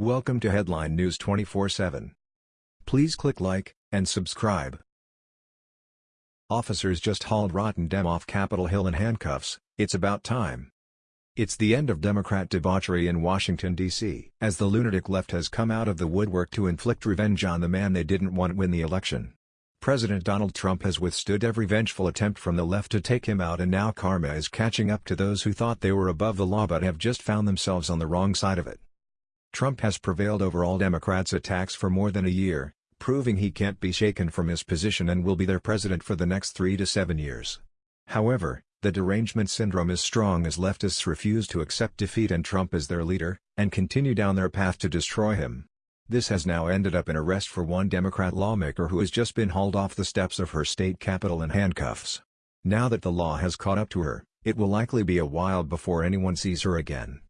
Welcome to Headline News 24/7. Please click like and subscribe. Officers just hauled Rotten Dem off Capitol Hill in handcuffs. It's about time. It's the end of Democrat debauchery in Washington, D.C. as the lunatic left has come out of the woodwork to inflict revenge on the man they didn't want win the election. President Donald Trump has withstood every vengeful attempt from the left to take him out and now karma is catching up to those who thought they were above the law but have just found themselves on the wrong side of it. Trump has prevailed over all Democrats' attacks for more than a year, proving he can't be shaken from his position and will be their president for the next three to seven years. However, the derangement syndrome is strong as leftists refuse to accept defeat and Trump as their leader, and continue down their path to destroy him. This has now ended up in arrest for one Democrat lawmaker who has just been hauled off the steps of her state capitol in handcuffs. Now that the law has caught up to her, it will likely be a while before anyone sees her again.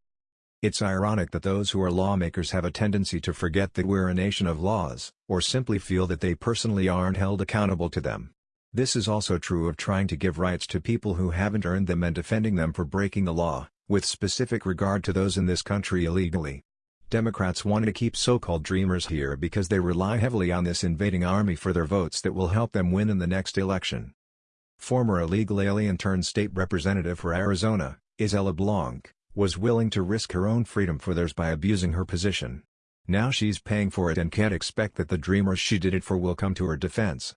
It's ironic that those who are lawmakers have a tendency to forget that we're a nation of laws, or simply feel that they personally aren't held accountable to them. This is also true of trying to give rights to people who haven't earned them and defending them for breaking the law, with specific regard to those in this country illegally. Democrats want to keep so-called dreamers here because they rely heavily on this invading army for their votes that will help them win in the next election. Former illegal alien turned state representative for Arizona, Isela Blanc, was willing to risk her own freedom for theirs by abusing her position. Now she's paying for it and can't expect that the dreamers she did it for will come to her defense.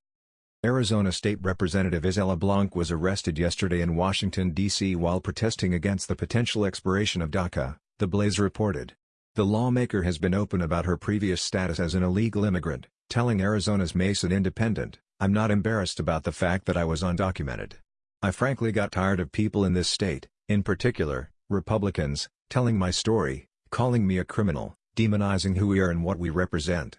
Arizona State Representative Isela Blanc was arrested yesterday in Washington, D.C. while protesting against the potential expiration of DACA, the Blaze reported. The lawmaker has been open about her previous status as an illegal immigrant, telling Arizona's Mason Independent, I'm not embarrassed about the fact that I was undocumented. I frankly got tired of people in this state, in particular, Republicans, telling my story, calling me a criminal, demonizing who we are and what we represent.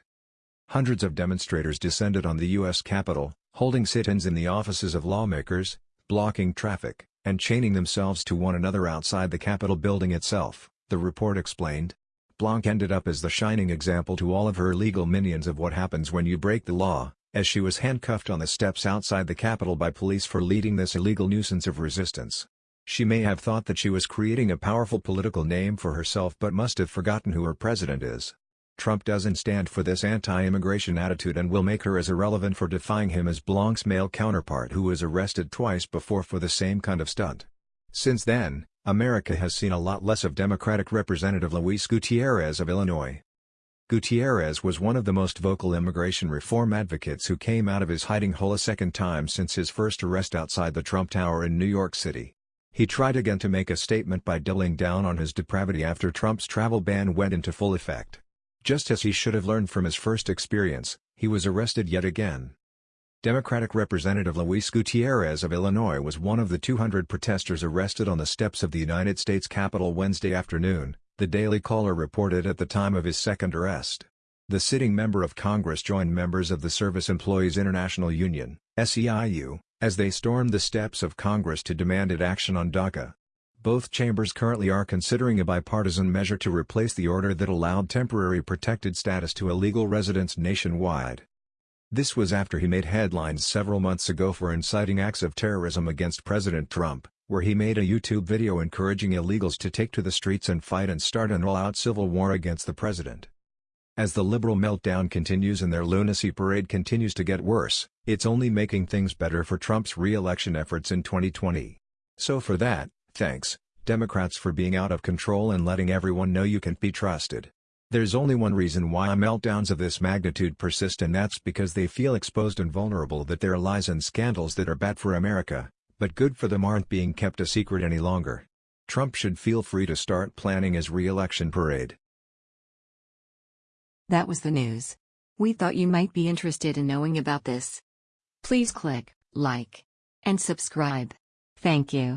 Hundreds of demonstrators descended on the U.S. Capitol, holding sit-ins in the offices of lawmakers, blocking traffic, and chaining themselves to one another outside the Capitol building itself, the report explained. Blanc ended up as the shining example to all of her legal minions of what happens when you break the law, as she was handcuffed on the steps outside the Capitol by police for leading this illegal nuisance of resistance. She may have thought that she was creating a powerful political name for herself but must have forgotten who her president is. Trump doesn't stand for this anti-immigration attitude and will make her as irrelevant for defying him as Blanc's male counterpart who was arrested twice before for the same kind of stunt. Since then, America has seen a lot less of Democratic Representative Luis Gutierrez of Illinois. Gutierrez was one of the most vocal immigration reform advocates who came out of his hiding hole a second time since his first arrest outside the Trump Tower in New York City. He tried again to make a statement by doubling down on his depravity after Trump's travel ban went into full effect. Just as he should have learned from his first experience, he was arrested yet again. Democratic Representative Luis Gutierrez of Illinois was one of the 200 protesters arrested on the steps of the United States Capitol Wednesday afternoon, the Daily Caller reported at the time of his second arrest. The sitting member of Congress joined members of the Service Employees International Union, SEIU, as they stormed the steps of Congress to demanded action on DACA. Both chambers currently are considering a bipartisan measure to replace the order that allowed temporary protected status to illegal residents nationwide. This was after he made headlines several months ago for inciting acts of terrorism against President Trump, where he made a YouTube video encouraging illegals to take to the streets and fight and start an all-out civil war against the president. As the liberal meltdown continues and their lunacy parade continues to get worse, it's only making things better for Trump's re-election efforts in 2020. So for that, thanks, Democrats for being out of control and letting everyone know you can't be trusted. There's only one reason why meltdowns of this magnitude persist and that's because they feel exposed and vulnerable that their lies and scandals that are bad for America, but good for them aren't being kept a secret any longer. Trump should feel free to start planning his re-election parade. That was the news. We thought you might be interested in knowing about this. Please click like and subscribe. Thank you.